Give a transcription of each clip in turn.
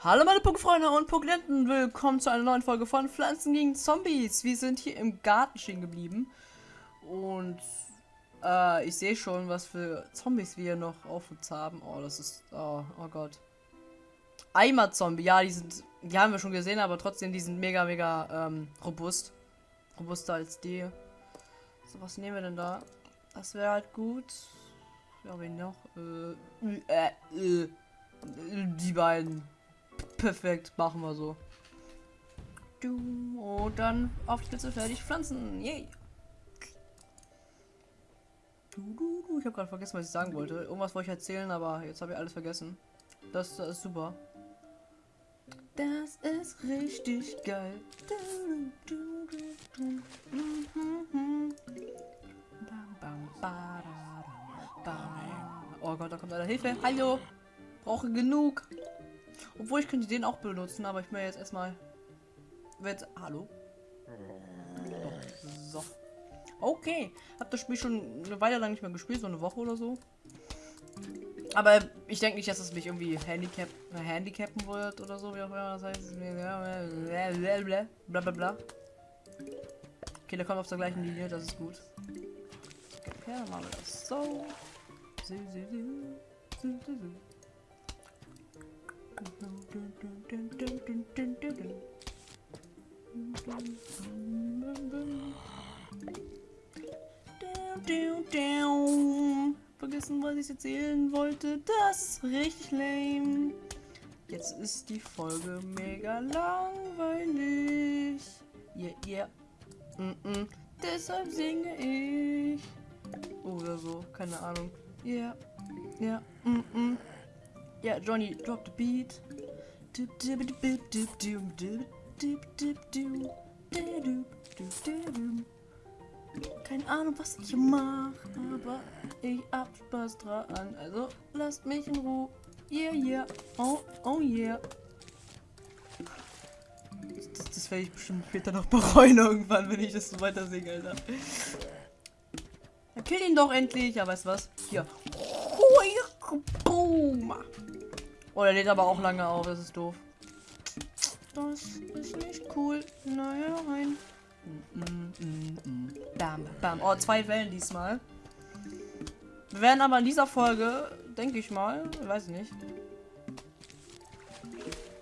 Hallo meine Punktfreunde und Punktenten, willkommen zu einer neuen Folge von Pflanzen gegen Zombies. Wir sind hier im Garten stehen geblieben und äh, ich sehe schon, was für Zombies wir noch auf uns haben. Oh, das ist, oh, oh Gott. Eimer-Zombie, ja, die sind, die haben wir schon gesehen, aber trotzdem, die sind mega, mega ähm, robust. Robuster als die. So, was nehmen wir denn da? Das wäre halt gut. Ja, wen noch? Äh, äh, äh, die beiden. Perfekt, machen wir so. Du, und dann auf die Spitze fertig pflanzen. Yay. Du, du, du. Ich habe gerade vergessen, was ich sagen wollte. Irgendwas wollte ich erzählen, aber jetzt habe ich alles vergessen. Das, das ist super. Das ist richtig geil. Oh Gott, da kommt einer Hilfe. Hallo. Brauche genug. Obwohl ich könnte den auch benutzen, aber ich will jetzt erstmal. Jetzt, hallo? So. Okay. Hab das Spiel schon eine Weile lang nicht mehr gespielt, so eine Woche oder so. Aber ich denke nicht, dass es mich irgendwie handicap handicappen wird oder so, wie auch immer das heißt. Bla bla bla. Okay, der kommt auf der gleichen Linie, das ist gut. Okay, dann machen wir das so. Vergessen, was ich erzählen wollte. Das ist richtig lame. Jetzt ist die Folge mega langweilig. Yeah, yeah. Mm -mm. Deshalb singe ich. Oder so, keine Ahnung. Yeah, yeah. Mm -mm. Yeah, Johnny, drop the beat. Keine Ahnung, was ich mache, aber ich hab Spaß dran. Also lasst mich in Ruhe. Yeah, yeah. Oh, oh yeah. Das, das werde ich bestimmt später noch bereuen irgendwann, wenn ich das so weiter singe, Alter. Ja, kill ihn doch endlich. Ja, weißt du was? Hier. Boom. Oh, der lädt aber auch lange auf, das ist doof. Das ist nicht cool. Naja, rein. Bam, bam. Oh, zwei Wellen diesmal. Wir werden aber in dieser Folge, denke ich mal, weiß nicht.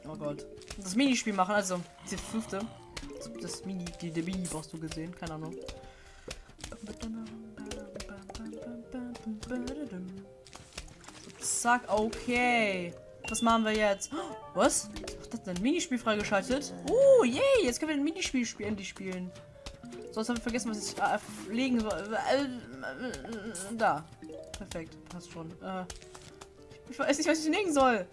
Oh Gott. Das Minispiel machen, also die fünfte. Das Mini, die, die Mini-Boss du gesehen, keine Ahnung. Zack, okay. Was machen wir jetzt? Was? Was hat denn? Minispiel freigeschaltet? Oh, yay! Jetzt können wir ein Minispiel spielen, endlich spielen. Sonst habe ich vergessen, was ich äh, legen soll. Äh, da. Perfekt. Passt schon. Äh, ich weiß nicht, was ich legen soll.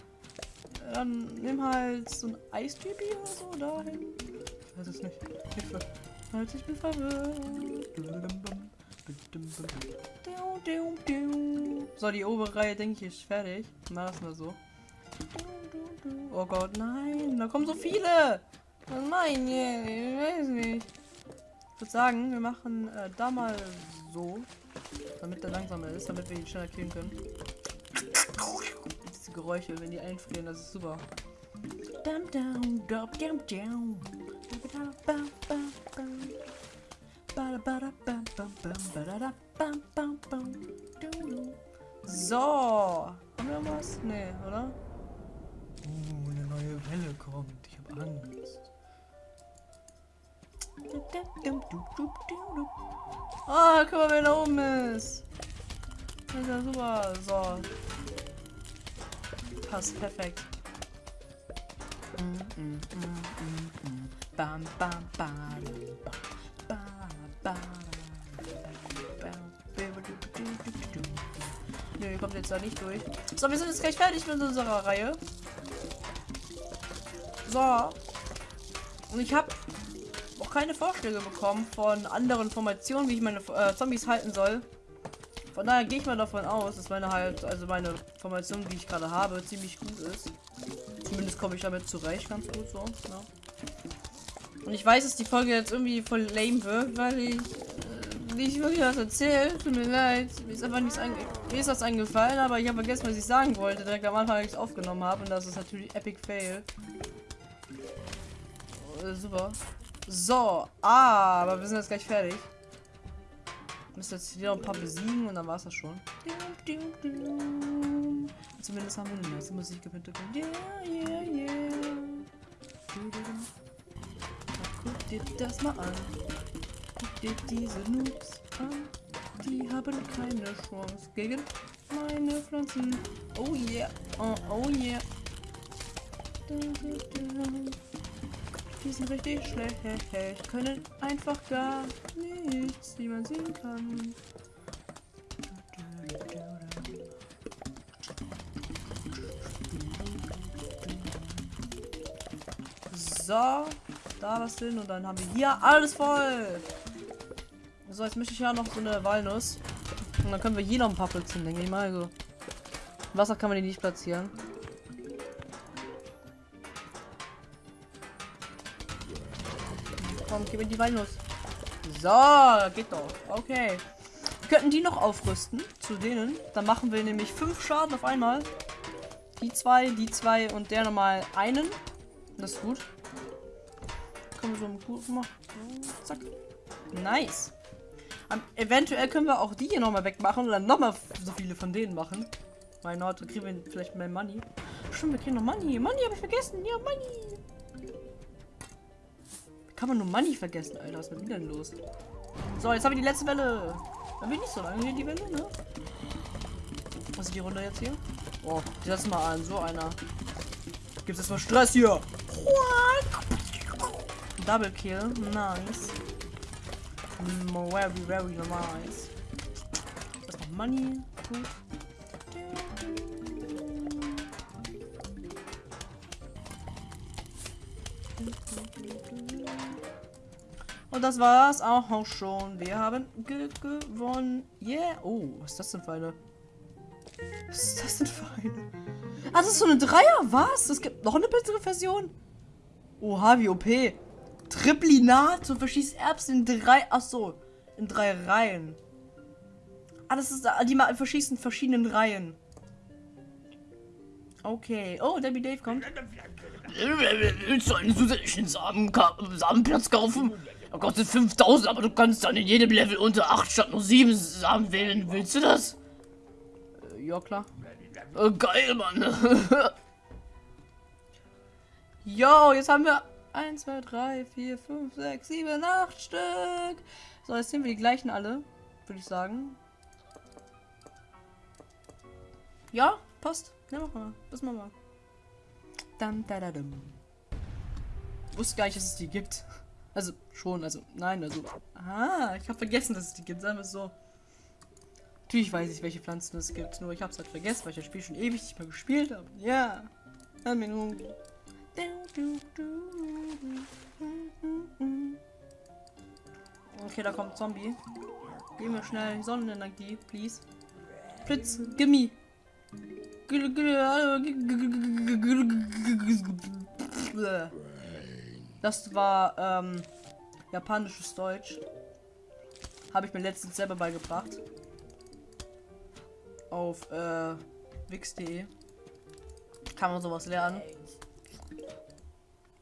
Dann nimm halt so ein Eistypi oder so dahin. Ich weiß es nicht. Hilfe. Halt, ich bin verwirrt. So, die obere Reihe, denke ich, ist fertig. Machen wir so. Oh Gott, nein. Da kommen so viele. Oh nein, ich weiß nicht. Ich würde sagen, wir machen äh, da mal so. Damit der langsamer ist, damit wir ihn schneller killen können. Diese Geräusche, wenn die einfrieren, das ist super. So. Haben wir was? Nee, oder? Uh, eine neue Welle kommt. Ich habe Angst. Ah, guck mal, wer da oben ist. Das ist ja super. So. Passt perfekt. Mm, mm, mm, bam, bam, bam, bam, kommt jetzt da nicht durch. So, wir sind jetzt gleich fertig mit unserer Reihe. So. Und ich habe auch keine Vorschläge bekommen von anderen Formationen, wie ich meine äh, Zombies halten soll. Von daher gehe ich mal davon aus, dass meine halt, also meine Formation, die ich gerade habe, ziemlich gut ist. Zumindest komme ich damit zurecht, ganz gut so. Ja. Und ich weiß, dass die Folge jetzt irgendwie voll lame wird, weil ich nicht wirklich was erzählt. Tut mir leid. Mir ist einfach nichts. Mir ist das eingefallen, aber ich habe vergessen, was ich sagen wollte. Direkt am Anfang, als ich es aufgenommen habe. Und das ist natürlich Epic Fail. Oh, super. So, ah, aber wir sind jetzt gleich fertig. Müssen jetzt noch ein paar besiegen und dann war es das schon. Zumindest haben wir eine nice Musik im. Yeah, yeah, yeah. Guck dir das mal an. Dir diese Noobs an. Die haben keine Chance gegen meine Pflanzen. Oh yeah, oh, oh yeah. Die sind richtig schlecht, können einfach gar nichts, wie man sehen kann. So, da was hin und dann haben wir hier alles voll. So, jetzt möchte ich ja noch so eine Walnuss. Und dann können wir hier noch ein paar Plätzchen, denke ich mal. Also, Wasser kann man die nicht platzieren. Komm, gib mir die Walnuss. So, geht doch. Okay. Wir könnten die noch aufrüsten zu denen. Dann machen wir nämlich fünf Schaden auf einmal. Die zwei, die zwei und der nochmal einen. Das ist gut. Können wir so gut machen. Zack. Nice. Um, eventuell können wir auch die hier nochmal wegmachen und dann nochmal so viele von denen machen. Why not? Dann kriegen wir vielleicht mehr Money. Stimmt, wir kriegen noch Money. Money habe ich vergessen. Ja, Money. Kann man nur Money vergessen, Alter. Was ist mit mir denn los? So, jetzt haben wir die letzte Welle. Dann bin ich nicht so lange hier die Welle, ne? Was ist die Runde jetzt hier? Oh, die lassen mal an. So einer. Gibt es mal Stress hier? Double Kill. Nice. Very, very nice. Das noch Money. Gut. Und das war's auch schon. Wir haben ge gewonnen. Yeah. Oh, was ist das denn für eine? Was ist das denn für eine? Ah, das ist so eine Dreier. Was? Es gibt noch eine bessere Version. Oha, wie OP. Triplinat. Du verschießt Erbsen in drei. Ach so. In drei Reihen. Ah, das ist. Die verschießen in verschiedenen Reihen. Okay. Oh, Debbie Dave kommt. Willst du einen zusätzlichen Samen Samenplatz kaufen? Er kostet 5000, aber du kannst dann in jedem Level unter 8 statt nur 7 Samen wählen. Willst du das? Äh, ja, klar. Äh, geil, Mann. Jo, jetzt haben wir 1, 2, 3, 4, 5, 6, 7, 8 Stück. So, jetzt sind wir die gleichen alle, würde ich sagen. Ja, passt. Ja, mach mal. Das machen wir. Dum, da, da, dum. Wusste gar nicht, dass es die gibt. Also, schon, also, nein, also. Ah, ich habe vergessen, dass es die gibt. Sagen wir es so. Natürlich weiß ich, welche Pflanzen es gibt. Nur ich habe es halt vergessen, weil ich das Spiel schon ewig nicht mehr gespielt habe. Ja. Okay, da kommt Zombie. Gehen wir schnell Sonnenenergie, please. Blitz, gimme. Das war ähm, japanisches Deutsch. Habe ich mir letztens selber beigebracht. Auf äh, wix.de kann man sowas lernen.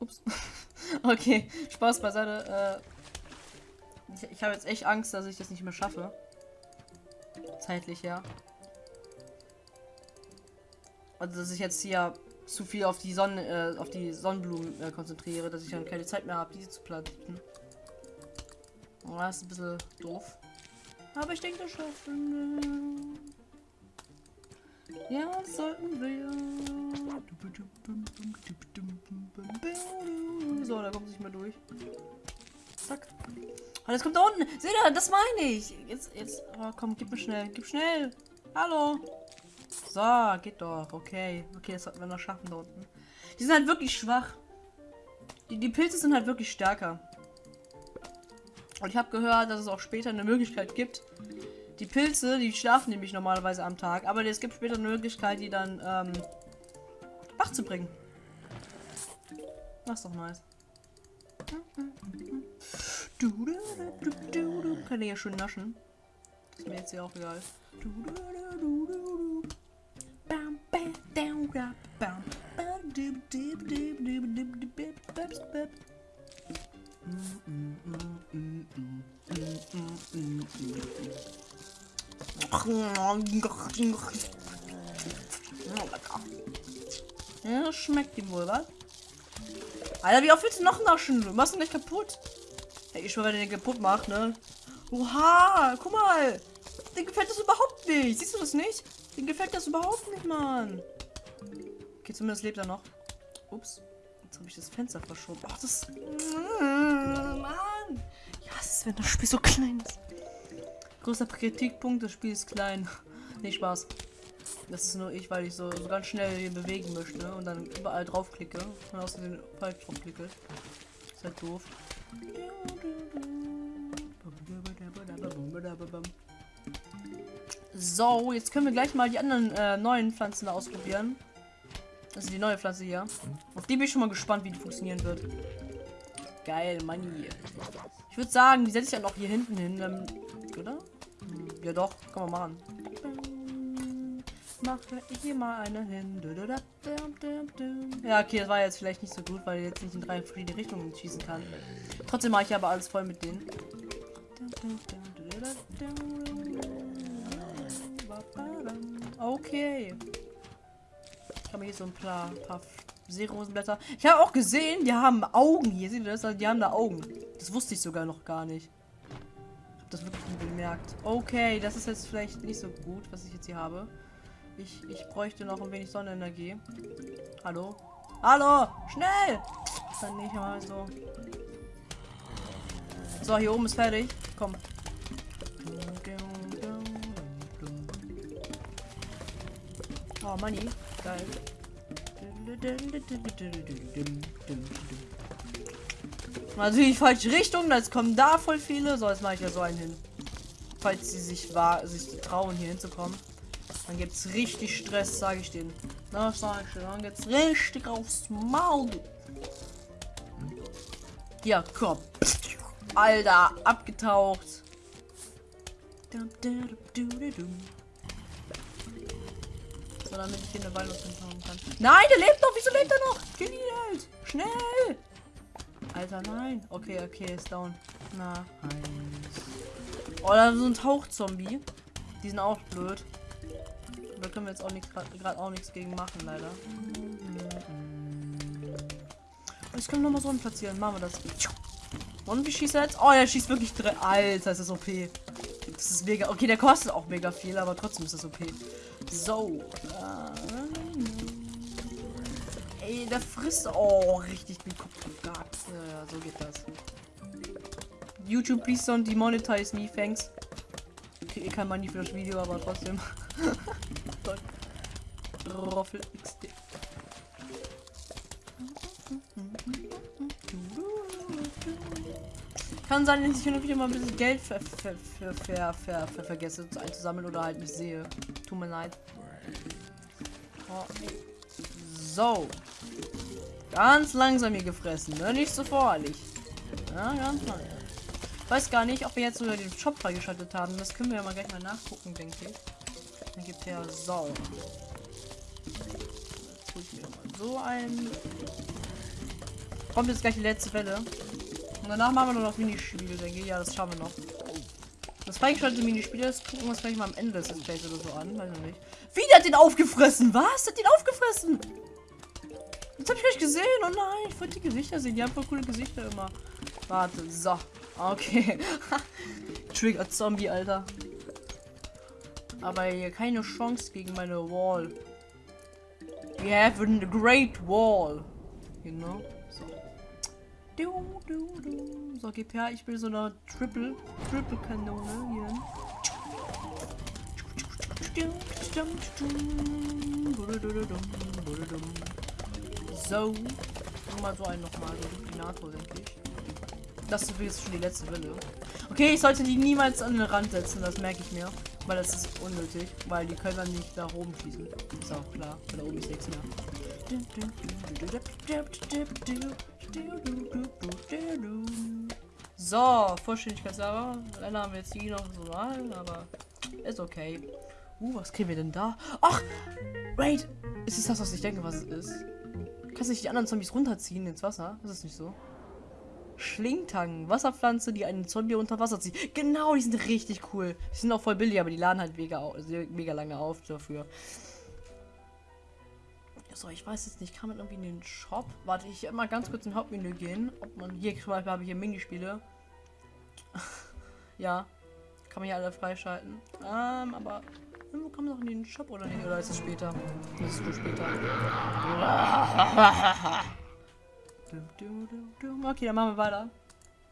Ups. okay, Spaß beiseite. Äh, ich, ich habe jetzt echt Angst, dass ich das nicht mehr schaffe. Zeitlich, ja. Also, dass ich jetzt hier zu viel auf die Sonne, äh, auf die Sonnenblumen äh, konzentriere, dass ich dann keine Zeit mehr habe, diese zu planten. Oh, das ist ein bisschen doof. Aber ich denke, das schaffen wir. Ja, sollten wir. So, da kommt sich mal durch. Zack. Und jetzt kommt da unten. Seht ihr, das meine ich. Jetzt, jetzt. Oh, komm, gib mir schnell. Gib schnell. Hallo. So, geht doch. Okay. Okay, das sollten wir noch schaffen da unten. Die sind halt wirklich schwach. Die, die Pilze sind halt wirklich stärker. Und ich habe gehört, dass es auch später eine Möglichkeit gibt. Die Pilze, die schlafen nämlich normalerweise am Tag. Aber es gibt später eine Möglichkeit, die dann ähm, wach zu bringen. Mach's ist doch nice. Du, du, du, du. Kann ich ja schön naschen. Das ist mir jetzt ja auch egal. Du, du, du, du, du. Bam, bam, down, rap, bam. Mm-mm-mm-mm-mm-mm-mm-mm-mm. Ja, schmeckt ihm wohl, was? Alter, wie oft willst du noch naschen? Du machst ihn nicht kaputt. Hey, ich schwöre, wenn er den kaputt macht, ne? Oha, guck mal. Den gefällt das überhaupt nicht. Siehst du das nicht? Den gefällt das überhaupt nicht, Mann. Okay, zumindest lebt er noch. Ups. Jetzt habe ich das Fenster verschoben. Ach, das... Mann. Ja, es ist, wenn das Spiel so klein ist. Großer Kritikpunkt, das Spiel ist klein. nee, Spaß. Das ist nur ich, weil ich so, so ganz schnell hier bewegen möchte und dann überall draufklicke und aus dem falsch draufklicke. Ist halt doof. So, jetzt können wir gleich mal die anderen äh, neuen Pflanzen da ausprobieren. Also die neue Pflanze hier. Auf die bin ich schon mal gespannt, wie die funktionieren wird. Geil, Money. Ich würde sagen, die setze ich dann auch hier hinten hin, ähm, oder? Ja doch, kann man machen. Mache ich hier mal eine hin. Ja, okay, das war jetzt vielleicht nicht so gut, weil ich jetzt nicht in drei verschiedene Richtungen schießen kann. Trotzdem mache ich aber alles voll mit denen. Okay. Ich habe hier so ein paar, paar Seerosenblätter. Ich habe auch gesehen, die haben Augen hier. Seht ihr das? Die haben da Augen. Das wusste ich sogar noch gar nicht. Ich habe das wirklich bemerkt. Okay, das ist jetzt vielleicht nicht so gut, was ich jetzt hier habe. Ich, ich bräuchte noch ein wenig Sonnenenergie. Hallo? Hallo! Schnell! Dann nicht mal so. So, hier oben ist fertig. Komm. Oh, Money. Geil. Natürlich falsche Richtung, jetzt kommen da voll viele. So, jetzt mache ich ja so einen hin. Falls sie sich war, sich trauen, hier hinzukommen. Dann gibt's richtig Stress, sage ich denen. Na, sag ich dann geht's richtig aufs Maul. Ja, komm. Alter, abgetaucht. So, damit ich hier eine Walnuss hinhauen kann. Nein, der lebt noch. Wieso lebt er noch? Halt. Schnell. Alter, nein. Okay, okay, ist down. Na, eins. Oh, da ist so ein Tauchzombie. Die sind auch blöd. Da können wir jetzt auch nichts gerade auch nichts gegen machen, leider. Ich kann noch mal so einen platzieren. Machen wir das. Und wie schießt er jetzt? Oh, er schießt wirklich drei. Alter, ist das OP. Das ist mega. Okay, der kostet auch mega viel, aber trotzdem ist das OP. So. Ey, der frisst. Oh, richtig ja, so geht das. YouTube, please don't demonetize me, thanks. Okay, kein Money für das Video, aber trotzdem. Roffel XD. Kann sein, dass ich hin wieder mal ein bisschen Geld ver ver ver ver ver ver vergesse einzusammeln oder halt nicht sehe. Tut mir leid. So. Ganz langsam hier gefressen, ne? Nicht so voreilig. Ja, ganz langsam. Weiß gar nicht, ob wir jetzt sogar den Shop freigeschaltet haben. Das können wir ja mal gleich mal nachgucken, denke ich. Dann gibt er mal so ein. Kommt jetzt gleich die letzte Welle. Und danach machen wir nur noch Minispiele, denke ich. Ja, das schauen wir noch. Das freigeschaltete Minispiel, das gucken wir uns gleich mal am Ende des Displays oder so an. Weiß ich nicht. Wie, der hat den aufgefressen? Was? Der hat den aufgefressen? Das habe ich nicht gesehen. Oh nein, ich wollte die Gesichter sehen. Die haben voll coole Gesichter immer. Warte, so. Okay. Trigger Zombie, Alter. Aber hier keine Chance gegen meine Wall. We have a great wall. You know? So. Du, du, du. So, gib her. Ich will so eine Triple, Triple Kanone hier. So. Mal so einen nochmal. So Duplinator, denke ich. Das ist jetzt schon die letzte Welle. Okay, ich sollte die niemals an den Rand setzen, das merke ich mir. Weil das ist unnötig, weil die können dann nicht nach oben schießen. Ist auch klar, da oben ist nichts mehr. So, Vollständigkeitsserver. Dann haben wir jetzt die noch so rein, aber ist okay. Uh, was kriegen wir denn da? Ach! Wait! Ist es das, was ich denke, was es ist? Kannst du nicht die anderen Zombies runterziehen ins Wasser? Das ist nicht so. Schlingtang, Wasserpflanze, die einen Zombie unter Wasser zieht. Genau, die sind richtig cool. Die sind auch voll billig, aber die laden halt mega, mega lange auf dafür. So, ich weiß jetzt nicht, kann man irgendwie in den Shop? Warte, ich mal ganz kurz in Hauptmenü gehen. Ob man hier zum Beispiel habe ich hier Minispiele. ja, kann man hier alle freischalten. Ähm, aber irgendwo kann man noch in den Shop oder nicht? Oder ist es später? Das ist für später. Okay, dann machen wir weiter.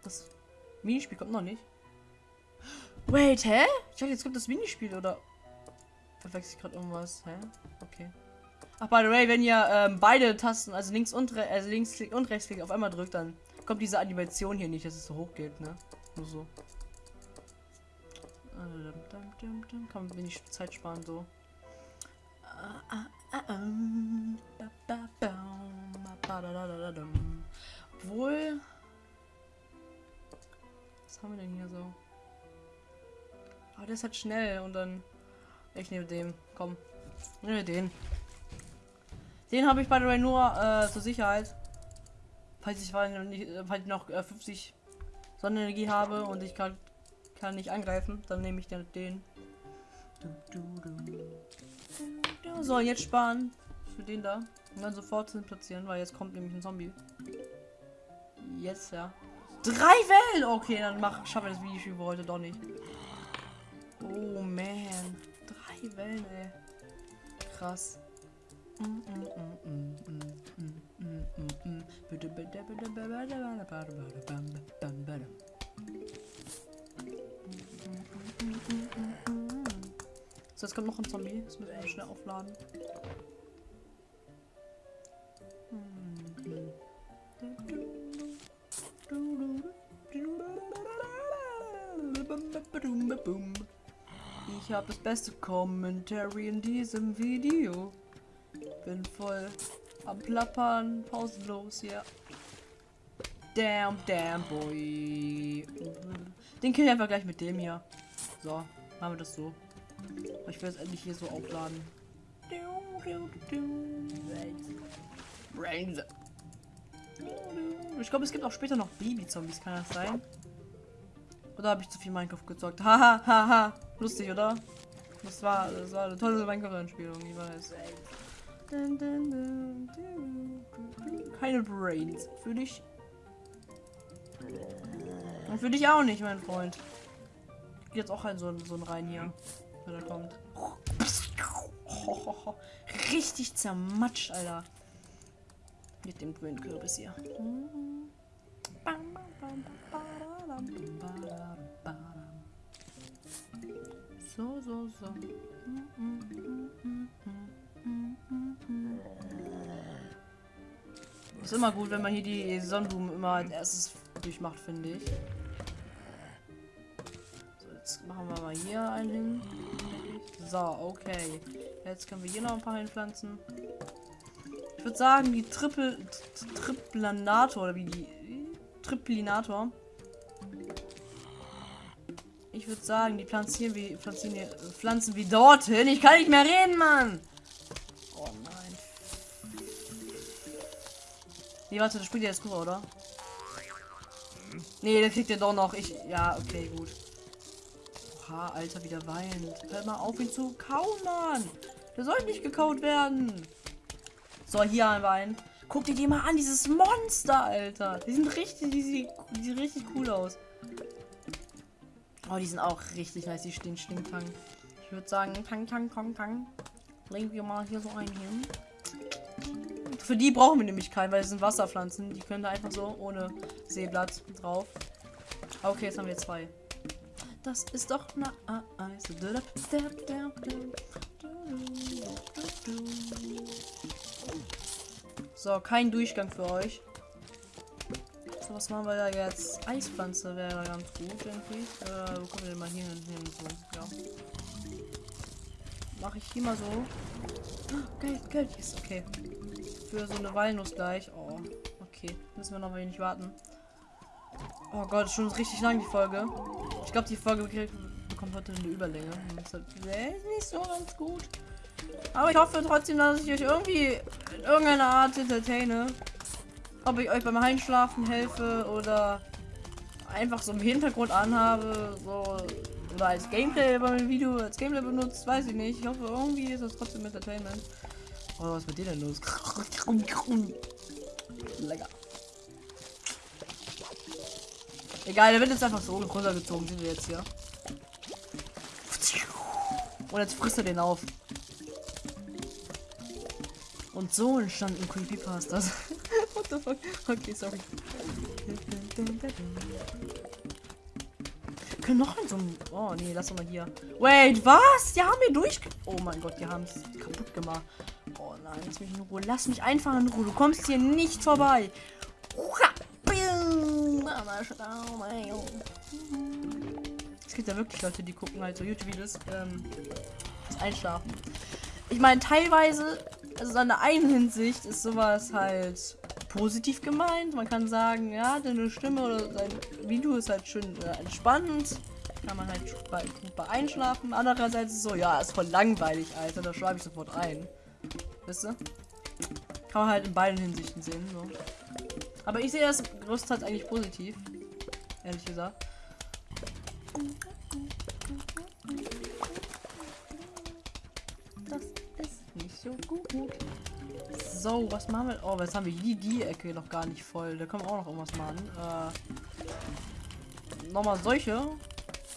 Das Minispiel kommt noch nicht. Wait, hä? Ich dachte, jetzt kommt das Minispiel, oder? Verwechsel ich gerade irgendwas? Hä? Okay. Ach, by the way, wenn ihr ähm, beide Tasten, also links und, also links und rechtsklick auf einmal drückt, dann kommt diese Animation hier nicht, dass es so hoch geht, ne? Nur so. Dum. Kann man wenig Zeit sparen, so. Obwohl. Was haben wir denn hier so? Ah, der ist halt schnell und dann. Ich nehme den. Komm. Nehme den. Den habe ich the way nur äh, zur Sicherheit. Falls ich, äh, falls ich noch äh, 50 Sonnenenergie habe und ich kann, kann nicht angreifen, dann nehme ich den. den. Du, du, du. So, jetzt sparen für den da. Und dann sofort hin platzieren, weil jetzt kommt nämlich ein Zombie. Jetzt, ja. Drei Wellen! Okay, dann mach, schaffe ich das für heute doch nicht. Oh man. Drei Wellen, ey. Krass. Mm, mm, mm, mm, mm, mm, mm, mm, mm. Bitte, bitte, bitte, bitte, bitte, bitte, bitte, bitte, bam, bam, bam. So, jetzt kommt noch ein Zombie. Das müssen wir schnell aufladen. Ich habe das beste Commentary in diesem Video. Bin voll am Plappern, pausenlos, ja. Damn, damn, boy. Den kill ich einfach gleich mit dem hier. So, machen wir das so. Ich will es endlich hier so aufladen. Brains. Ich glaube, es gibt auch später noch Baby-Zombies, kann das sein? Oder habe ich zu viel Minecraft gezockt? Haha, haha. Lustig, oder? Das war, das war eine tolle Minecraft-Anspielung, ich weiß. Keine Brains. Für dich. Und für dich auch nicht, mein Freund. Jetzt auch ein so, so ein rein hier, wenn er kommt. Richtig zermatscht, Alter. Mit dem grünen Kürbis hier. So, so, so. Ist immer gut, wenn man hier die Sonnenblumen immer als erstes durchmacht, finde ich. So, jetzt machen wir mal hier einen hin. So, okay. Jetzt können wir hier noch ein paar hinpflanzen. Ich würde sagen, die Triple Triplanator oder wie die Triplinator. Ich würde sagen, die pflanzieren wir pflanzieren wir, pflanzen wir dorthin. Ich kann nicht mehr reden, Mann. Oh nein. Nee, warte, das spielt ja jetzt rüber, oder? Nee, der kriegt ja doch noch. Ich. Ja, okay, gut. Oha, Alter, wieder weint. Hör mal auf, ihn zu kauen, Mann. Der soll nicht gekaut werden. So, hier wir einen. Guck dir die mal an, dieses Monster, Alter. Die sind richtig, die, die sehen richtig cool aus. Oh, die sind auch richtig nice, die stehen Stinktang. Ich würde sagen, Tang, Tang, Tang, Tang. Legen wir mal hier so einen hin. Für die brauchen wir nämlich keinen, weil es sind Wasserpflanzen. Die können da einfach so ohne Seeblatt drauf. Okay, jetzt haben wir zwei. Das ist doch na Eis. So, kein Durchgang für euch. So, was machen wir da jetzt? Eispflanze wäre ganz gut, ich. Äh, wo kommen wir denn mal hier hin? so, ja. Mache ich hier mal so. Oh, Geld, Geld ist okay. Für so eine Walnuss gleich. Oh, okay. Müssen wir noch wenig warten. Oh Gott, schon richtig lang die Folge. Glaube, die Folge bekommt heute eine Überlänge. Das ist nicht so ganz gut. Aber ich hoffe trotzdem, dass ich euch irgendwie in irgendeiner Art entertaine. Ob ich euch beim Einschlafen helfe oder einfach so im Hintergrund anhabe, so oder als Gameplay bei meinem Video als Gameplay benutzt, weiß ich nicht. Ich hoffe, irgendwie ist das trotzdem Entertainment. Oh, was ist mit dir denn los? Lecker. Egal, der wird jetzt einfach so runtergezogen, sind wir jetzt hier. Und jetzt frisst er den auf. Und so entstanden Creepypastas. What the fuck? Okay, sorry. Können noch in so einem. Oh nee, lass doch mal hier. Wait, was? Die haben wir durch. Oh mein Gott, die haben es kaputt gemacht. Oh nein, lass mich in Ruhe. Lass mich einfach in Ruhe. Du kommst hier nicht vorbei. Es gibt ja wirklich Leute, die gucken halt so YouTube-Videos. Ähm, Einschlafen. Ich meine, teilweise, also in der einen Hinsicht ist sowas halt positiv gemeint. Man kann sagen, ja, deine Stimme oder sein Video ist halt schön äh, entspannend. Kann man halt bei, einschlafen. Andererseits ist so, ja, ist voll langweilig, Alter. Da schreibe ich sofort ein. Wisst ihr? Kann man halt in beiden Hinsichten sehen. So. Aber ich sehe das größtenteils eigentlich positiv. Ehrlich gesagt. Das ist nicht so gut. So, was machen wir? Oh, was haben wir die, die Ecke noch gar nicht voll. Da können wir auch noch irgendwas machen. Äh, nochmal solche.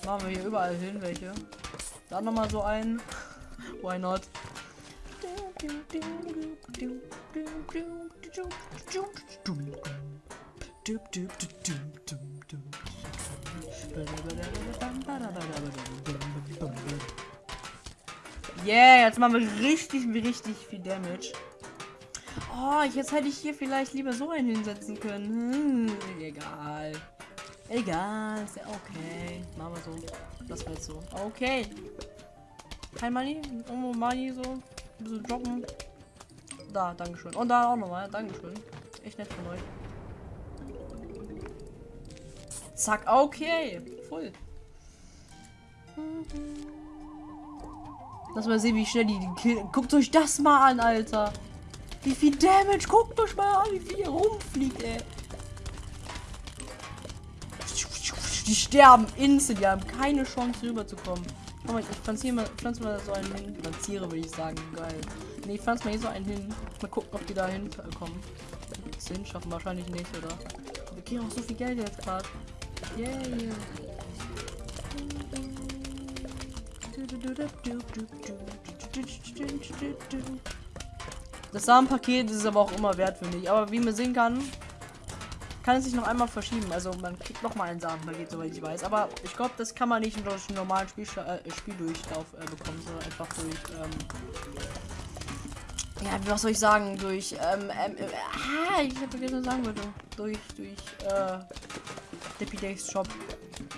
Machen wir hier überall hin welche. Dann nochmal so ein. Why not? Yeah, jetzt machen wir richtig, richtig viel Damage. Oh, jetzt hätte ich hier vielleicht lieber so einen hinsetzen können. Hm, egal. Egal, ist ja okay. Machen wir so. Das jetzt so. Okay. Kein Money? Irgendwo Money so. Ein bisschen droppen. Da, Dankeschön. Und da auch nochmal. Dankeschön. Echt nett von euch. Zack, okay. Voll. Lass mal sehen, wie schnell die, die. Guckt euch das mal an, Alter. Wie viel Damage? Guckt euch mal an, wie viel hier rumfliegt, ey. Die sterben instant, die haben keine Chance rüberzukommen. Komm mal, ich pflanziere mal, pflanze mal so einen hin. Pflanziere, würde ich sagen. Geil. Nee, ich pflanze mal hier so einen hin. Mal gucken, ob die da hinkommen. Das hinschaffen wahrscheinlich nicht, oder? Wir kriegen auch so viel Geld jetzt gerade. Das Samenpaket ist aber auch immer wert, finde ich. Aber wie man sehen kann, kann es sich noch einmal verschieben. Also man kriegt noch mal ein Samenpaket, soweit ich weiß. Aber ich glaube, das kann man nicht durch einen normalen Spiel, äh, Spieldurchlauf äh, bekommen, sondern einfach durch. Ähm, ja, was soll ich sagen? Durch. Ähm, ähm, äh, ah, ich habe vergessen, was sagen würde. Durch, durch. Äh, Dippy Days Shop.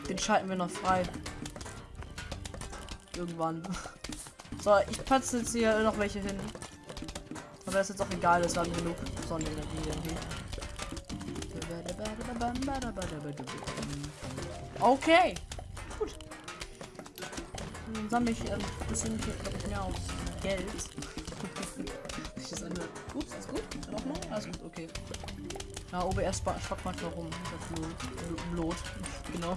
Den schalten wir noch frei. Irgendwann. So, ich patze jetzt hier noch welche hin. Aber das ist jetzt auch egal, das haben genug Sonnenenergie. Okay. Gut. Dann sammle ich ein bisschen mehr auf Geld. Ich das eine. Ups, ist gut? Auch noch? Alles gut, okay. Ja, OBS spackt manchmal rum. Das Blut. Genau.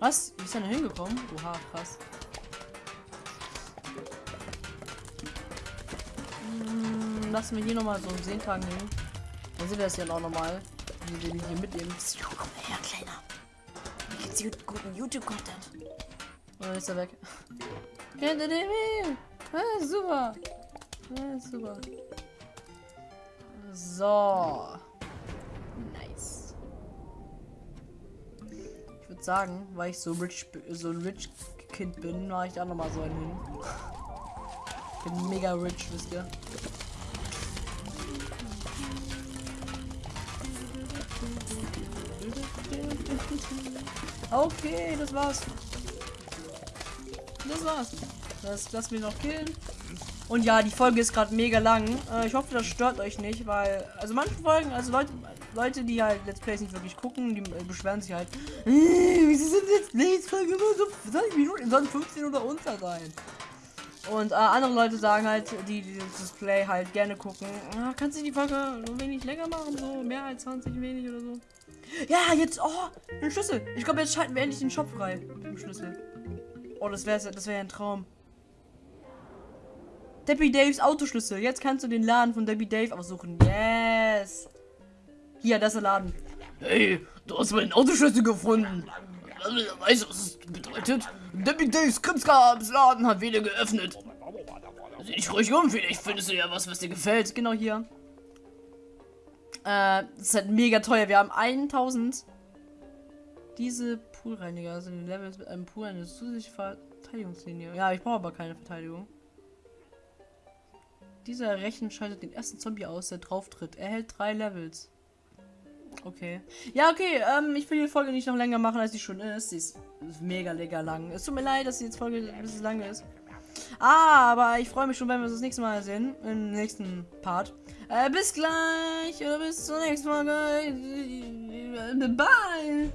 Was? Wie ist er denn hingekommen? Oha, krass. Hm, lassen wir hier nochmal so einen Seetagen hin. Dann sehen wir das ja auch nochmal. Wie wir hier mitnehmen. Komm her, Kleiner. Geht's gut, guten YouTube-Content? Oder ist er weg? Hinter dem hin! Ah, super! Ah, super. So. Nice. Ich würde sagen, weil ich so rich, so ein rich Kind bin, mache ich da nochmal so einen hin. Bin mega rich, wisst ihr. Okay, das war's. Das war's. Das lassen wir noch killen. Und ja, die Folge ist gerade mega lang. Äh, ich hoffe, das stört euch nicht, weil, also manche Folgen, also Leute, Leute, die halt Let's Plays nicht wirklich gucken, die äh, beschweren sich halt, äh, wieso sind Let's Plays Folgen immer so 20 Minuten, sollen 15 oder unter sein. Und äh, andere Leute sagen halt, die, die das Play halt gerne gucken, ah, kannst du die Folge ein wenig länger machen, so mehr als 20 wenig oder so. Ja, jetzt, oh, ein Schlüssel. Ich glaube, jetzt schalten wir endlich den Shop frei mit dem Schlüssel. Oh, das wäre das wär ein Traum. Debbie Daves Autoschlüssel. Jetzt kannst du den Laden von Debbie Dave aussuchen. Yes. Hier, das ist der Laden. Hey, du hast meinen Autoschlüssel gefunden. Weißt du, was das bedeutet? Debbie Daves Krimskabsladen hat wieder geöffnet. Sieh dich ruhig um, vielleicht findest du ja was, was dir gefällt. Genau hier. Äh, das ist halt mega teuer. Wir haben 1000. Diese Poolreiniger, also die Levels mit einem Pool eine zusätzliche Verteidigungslinie. Ja, ich brauche aber keine Verteidigung. Dieser Rechen schaltet den ersten Zombie aus, der drauf tritt. Er hält drei Levels. Okay. Ja, okay, ähm, ich will die Folge nicht noch länger machen, als sie schon ist. Sie ist mega lecker lang. Es tut mir leid, dass die jetzt Folge ein bisschen lang ist. Ah, aber ich freue mich schon, wenn wir uns das nächste Mal sehen. Im nächsten Part. Äh, bis gleich oder bis zur nächsten Folge. Bye.